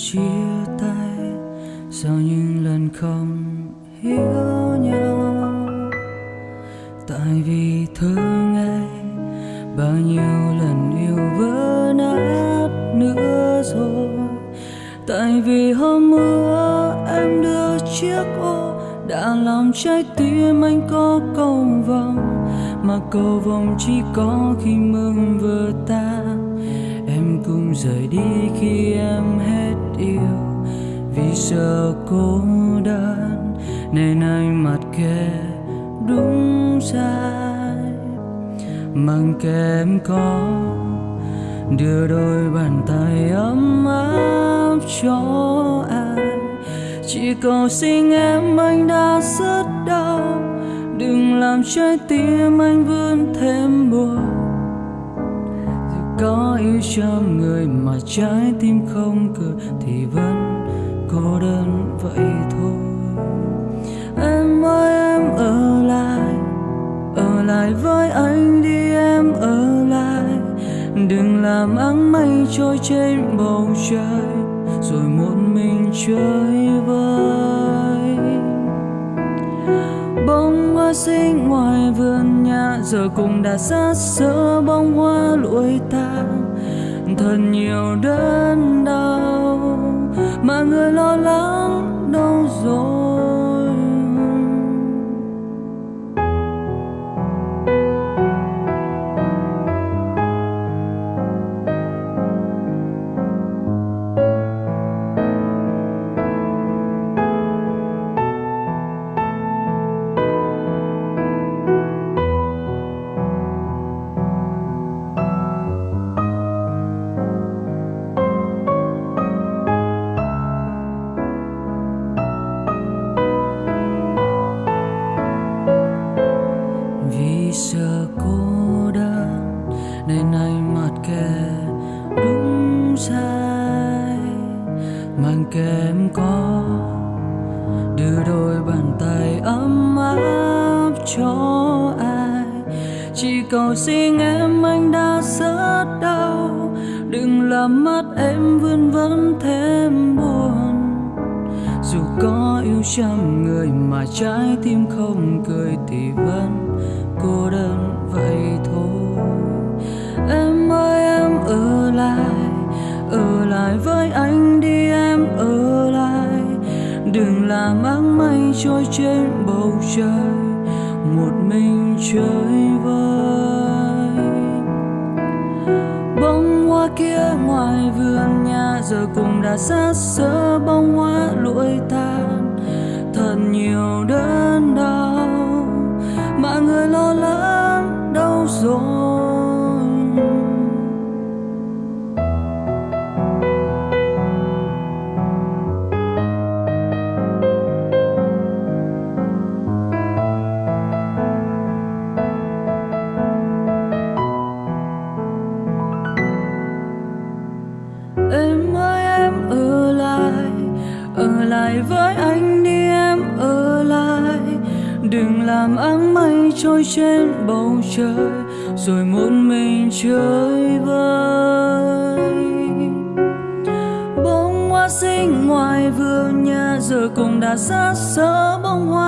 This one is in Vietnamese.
chia tay sau những lần không hiểu nhau? Tại vì thương ai bao nhiêu lần yêu vỡ nát nữa rồi. Tại vì hôm mưa, em đưa chiếc ô, đã làm trái tim anh có cầu vồng mà cầu vồng chỉ có khi mừng vừa tan, em cũng rời đi khi em hết vì sợ cô đơn, nên anh mặt kệ đúng sai. Mang kém có, đưa đôi bàn tay ấm áp cho ai chỉ cầu xin em anh đã rất đau, đừng làm trái tim anh vươn thêm buồn. Dù có yêu trăm người mà trái tim không cười thì vẫn cô đơn vậy thôi. Em ơi, em ở lại ở lại với anh đi, em ở lại. Đừng làm áng mây trôi trên bầu trời, rồi một mình chơi vơi. Bông hoa xinh ngoài vườn nhà, giờ cũng đã xa xưa bông hoa lụi tàn. Thật nhiều đớn đau mà người lo lắng đâu rồi. Giờ sợ cô đơn, nên anh mặt kề đúng sai. Mang kèm có, đưa đôi bàn tay ấm áp cho ai. Chỉ cầu xin em anh đã rất đau, đừng làm mắt em vươn vấn thêm buồn. Dù có yêu trăm người mà trái tim không cười thì vẫn cô đơn vậy thôi. Em ơi, em ở lại ở lại với anh đi, em ở lại. Đừng làm áng mây trôi trên bầu trời, một mình chơi vơi. Bông hoa kia ngoài vườn nhà giờ cũng đã xa xơ bông lại với anh đi em ở lại. Đừng làm áng mây trôi trên bầu trời, rồi một mình chơi vơi. Bông hoa xinh ngoài vườn nhà, giờ cũng đã xa xơ bông hoa